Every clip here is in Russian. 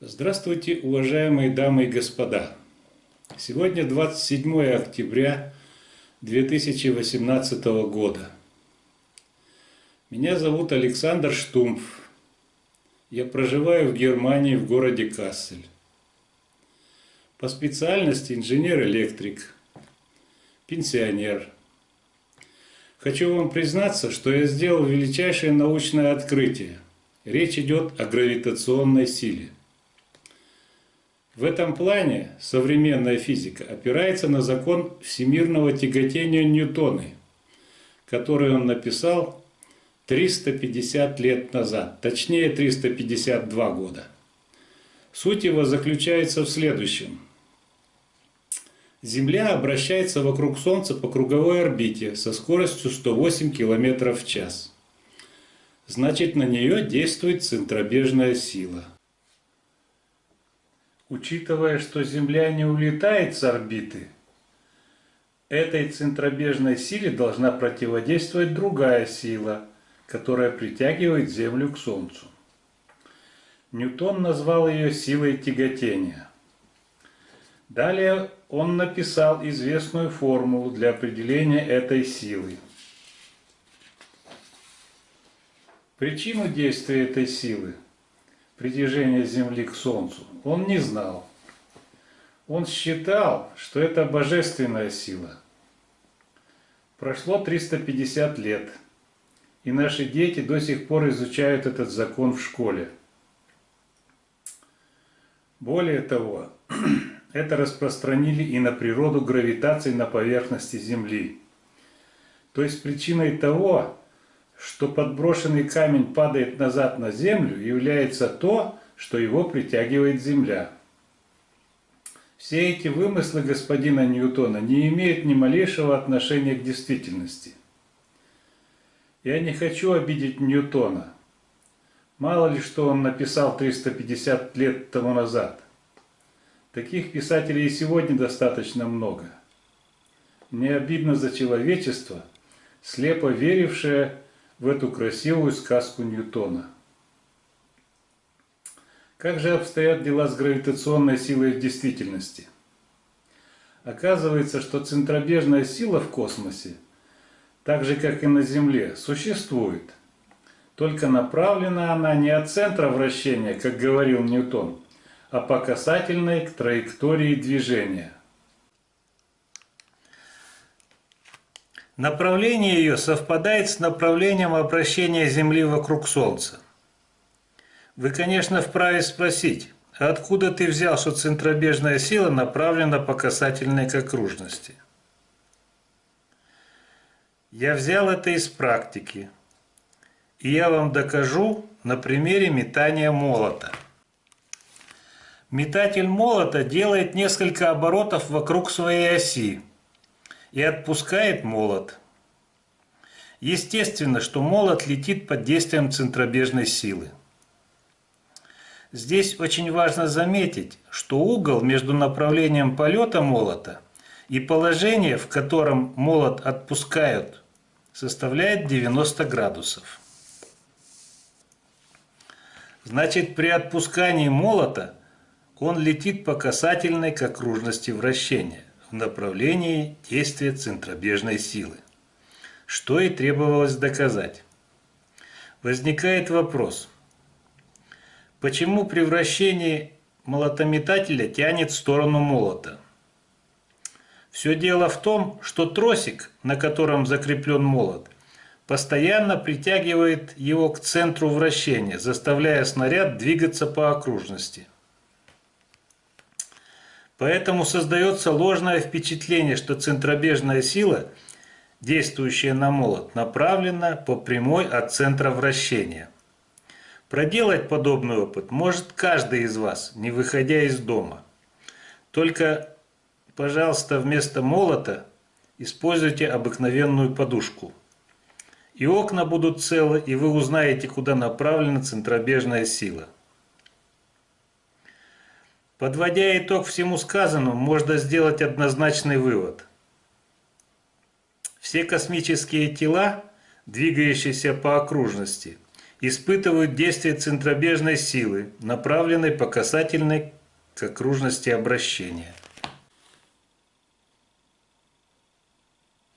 Здравствуйте, уважаемые дамы и господа! Сегодня 27 октября 2018 года. Меня зовут Александр Штумф. Я проживаю в Германии в городе Кассель. По специальности инженер-электрик, пенсионер. Хочу вам признаться, что я сделал величайшее научное открытие. Речь идет о гравитационной силе. В этом плане современная физика опирается на закон всемирного тяготения Ньютона, который он написал 350 лет назад, точнее 352 года. Суть его заключается в следующем. Земля обращается вокруг Солнца по круговой орбите со скоростью 108 км в час. Значит, на нее действует центробежная сила – Учитывая, что Земля не улетает с орбиты, этой центробежной силе должна противодействовать другая сила, которая притягивает Землю к Солнцу. Ньютон назвал ее силой тяготения. Далее он написал известную формулу для определения этой силы. Причину действия этой силы – притяжения Земли к Солнцу, он не знал. Он считал, что это божественная сила. Прошло 350 лет, и наши дети до сих пор изучают этот закон в школе. Более того, это распространили и на природу гравитации на поверхности Земли. То есть причиной того, что подброшенный камень падает назад на землю, является то, что его притягивает земля. Все эти вымыслы господина Ньютона не имеют ни малейшего отношения к действительности. Я не хочу обидеть Ньютона. Мало ли что он написал 350 лет тому назад. Таких писателей и сегодня достаточно много. Мне обидно за человечество, слепо верившее в эту красивую сказку Ньютона. Как же обстоят дела с гравитационной силой в действительности? Оказывается, что центробежная сила в космосе, так же как и на Земле, существует. Только направлена она не от центра вращения, как говорил Ньютон, а по касательной к траектории движения. Направление ее совпадает с направлением обращения Земли вокруг Солнца. Вы, конечно, вправе спросить, а откуда ты взял, что центробежная сила направлена по касательной к окружности? Я взял это из практики, и я вам докажу на примере метания молота. Метатель молота делает несколько оборотов вокруг своей оси, и отпускает молот. Естественно, что молот летит под действием центробежной силы. Здесь очень важно заметить, что угол между направлением полета молота и положение, в котором молот отпускают, составляет 90 градусов. Значит, при отпускании молота он летит по касательной к окружности вращения в направлении действия центробежной силы, что и требовалось доказать. Возникает вопрос, почему при вращении молотометателя тянет в сторону молота? Все дело в том, что тросик, на котором закреплен молот, постоянно притягивает его к центру вращения, заставляя снаряд двигаться по окружности – Поэтому создается ложное впечатление, что центробежная сила, действующая на молот, направлена по прямой от центра вращения. Проделать подобный опыт может каждый из вас, не выходя из дома. Только, пожалуйста, вместо молота используйте обыкновенную подушку. И окна будут целы, и вы узнаете, куда направлена центробежная сила. Подводя итог всему сказанному, можно сделать однозначный вывод. Все космические тела, двигающиеся по окружности, испытывают действие центробежной силы, направленной по касательной к окружности обращения.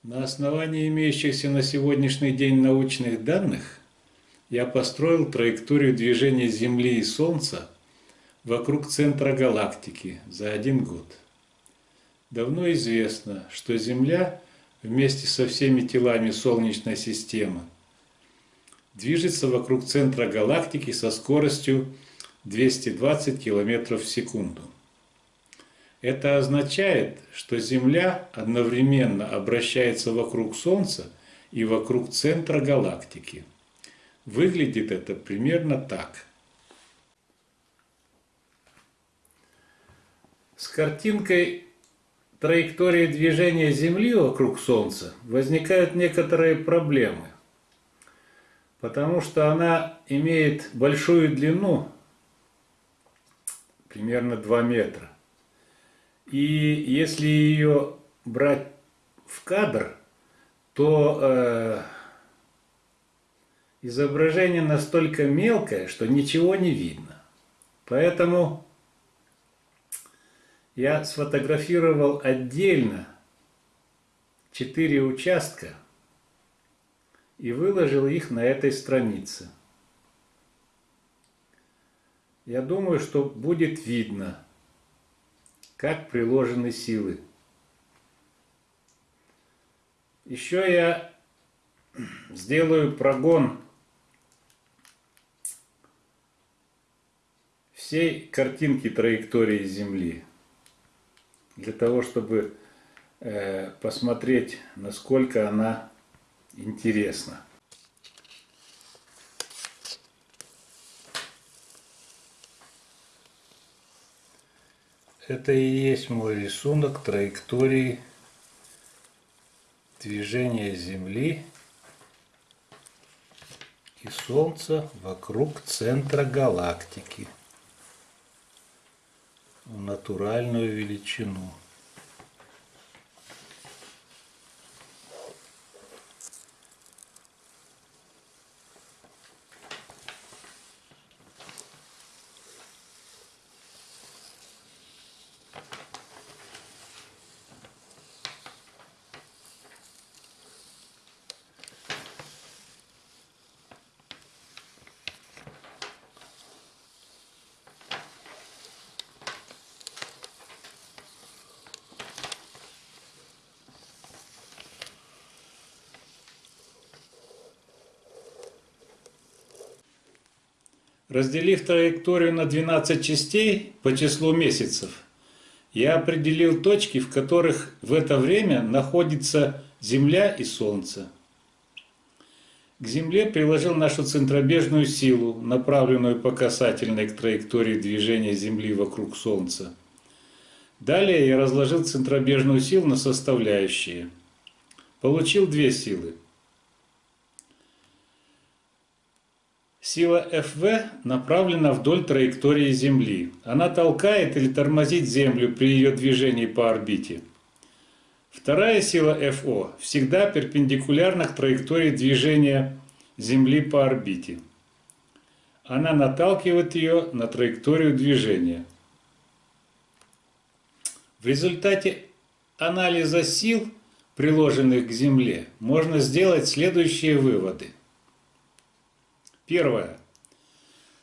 На основании имеющихся на сегодняшний день научных данных я построил траекторию движения Земли и Солнца вокруг центра галактики за один год. Давно известно, что Земля вместе со всеми телами Солнечной системы движется вокруг центра галактики со скоростью 220 км в секунду. Это означает, что Земля одновременно обращается вокруг Солнца и вокруг центра галактики. Выглядит это примерно так. С картинкой траектории движения Земли вокруг Солнца возникают некоторые проблемы, потому что она имеет большую длину, примерно 2 метра. И если ее брать в кадр, то э, изображение настолько мелкое, что ничего не видно. Поэтому я сфотографировал отдельно четыре участка и выложил их на этой странице. Я думаю, что будет видно, как приложены силы. Еще я сделаю прогон всей картинки траектории Земли, для того, чтобы э, посмотреть, насколько она интересна. Это и есть мой рисунок траектории движения Земли и Солнца вокруг центра галактики в натуральную величину. Разделив траекторию на 12 частей по числу месяцев, я определил точки, в которых в это время находится Земля и Солнце. К Земле приложил нашу центробежную силу, направленную по касательной к траектории движения Земли вокруг Солнца. Далее я разложил центробежную силу на составляющие. Получил две силы. Сила ФВ направлена вдоль траектории Земли. Она толкает или тормозит Землю при ее движении по орбите. Вторая сила ФО всегда перпендикулярна к траектории движения Земли по орбите. Она наталкивает ее на траекторию движения. В результате анализа сил, приложенных к Земле, можно сделать следующие выводы – Первое.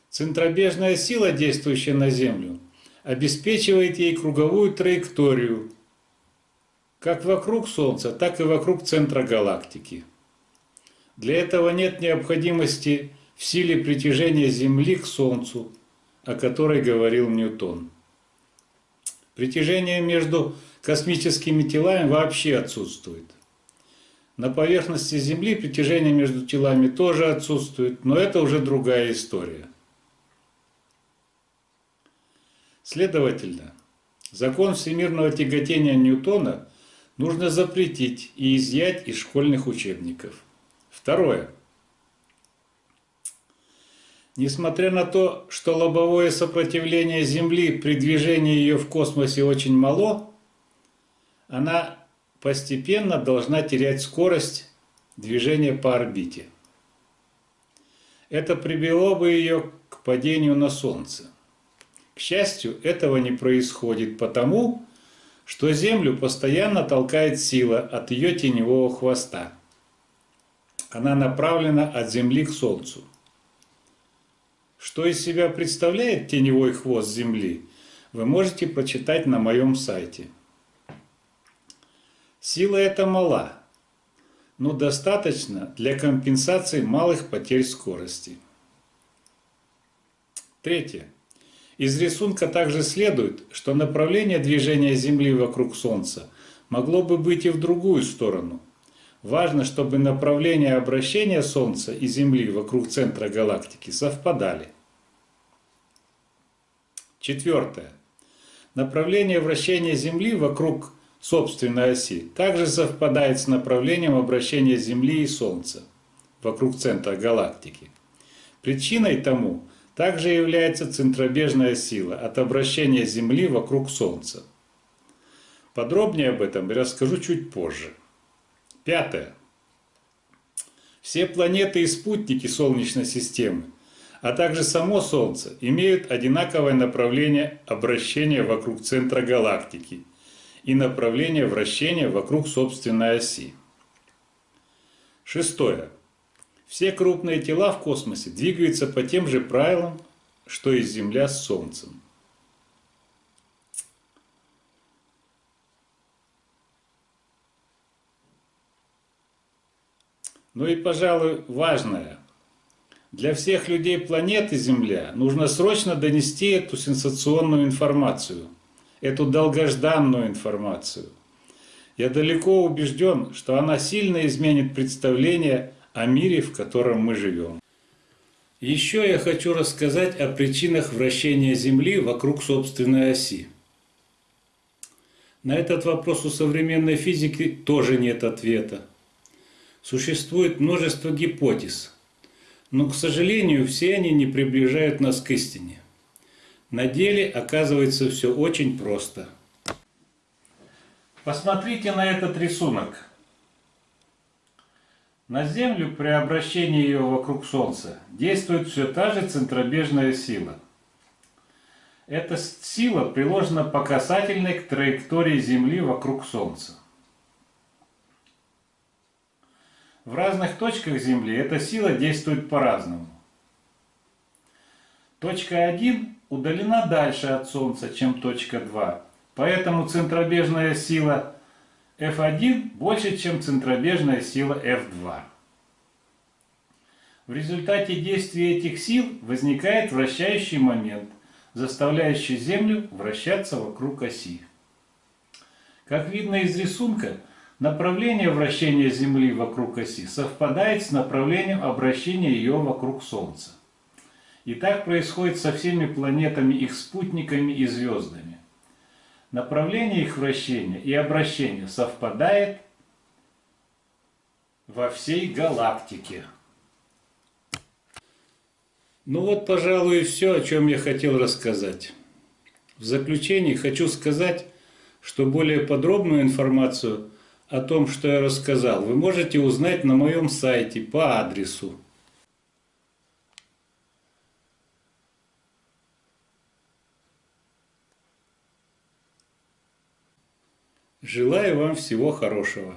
Центробежная сила, действующая на Землю, обеспечивает ей круговую траекторию, как вокруг Солнца, так и вокруг центра галактики. Для этого нет необходимости в силе притяжения Земли к Солнцу, о которой говорил Ньютон. Притяжение между космическими телами вообще отсутствует. На поверхности Земли притяжение между телами тоже отсутствует, но это уже другая история. Следовательно, закон всемирного тяготения Ньютона нужно запретить и изъять из школьных учебников. Второе. Несмотря на то, что лобовое сопротивление Земли при движении ее в космосе очень мало, она постепенно должна терять скорость движения по орбите. это привело бы ее к падению на Солнце. К счастью, этого не происходит потому, что Землю постоянно толкает сила от ее теневого хвоста. Она направлена от Земли к Солнцу. Что из себя представляет теневой хвост Земли, вы можете прочитать на моем сайте. Сила эта мала, но достаточно для компенсации малых потерь скорости. Третье. Из рисунка также следует, что направление движения Земли вокруг Солнца могло бы быть и в другую сторону. Важно, чтобы направление обращения Солнца и Земли вокруг центра галактики совпадали. Четвертое. Направление вращения Земли вокруг собственной оси также совпадает с направлением обращения Земли и Солнца вокруг центра галактики. Причиной тому также является центробежная сила от обращения Земли вокруг Солнца. Подробнее об этом я расскажу чуть позже. Пятое. Все планеты и спутники Солнечной системы, а также само Солнце, имеют одинаковое направление обращения вокруг центра галактики и направление вращения вокруг собственной оси. Шестое. Все крупные тела в космосе двигаются по тем же правилам, что и Земля с Солнцем. Ну и, пожалуй, важное. Для всех людей планеты Земля нужно срочно донести эту сенсационную информацию, эту долгожданную информацию. Я далеко убежден, что она сильно изменит представление о мире, в котором мы живем. Еще я хочу рассказать о причинах вращения Земли вокруг собственной оси. На этот вопрос у современной физики тоже нет ответа. Существует множество гипотез, но, к сожалению, все они не приближают нас к истине. На деле оказывается все очень просто. Посмотрите на этот рисунок. На Землю при обращении ее вокруг Солнца действует все та же центробежная сила. Эта сила приложена по касательной к траектории Земли вокруг Солнца. В разных точках Земли эта сила действует по-разному. Точка 1 удалена дальше от Солнца, чем точка 2, поэтому центробежная сила F1 больше, чем центробежная сила F2. В результате действия этих сил возникает вращающий момент, заставляющий Землю вращаться вокруг оси. Как видно из рисунка, направление вращения Земли вокруг оси совпадает с направлением обращения ее вокруг Солнца. И так происходит со всеми планетами, их спутниками и звездами. Направление их вращения и обращения совпадает во всей галактике. Ну вот, пожалуй, и все, о чем я хотел рассказать. В заключение хочу сказать, что более подробную информацию о том, что я рассказал, вы можете узнать на моем сайте по адресу Желаю вам всего хорошего.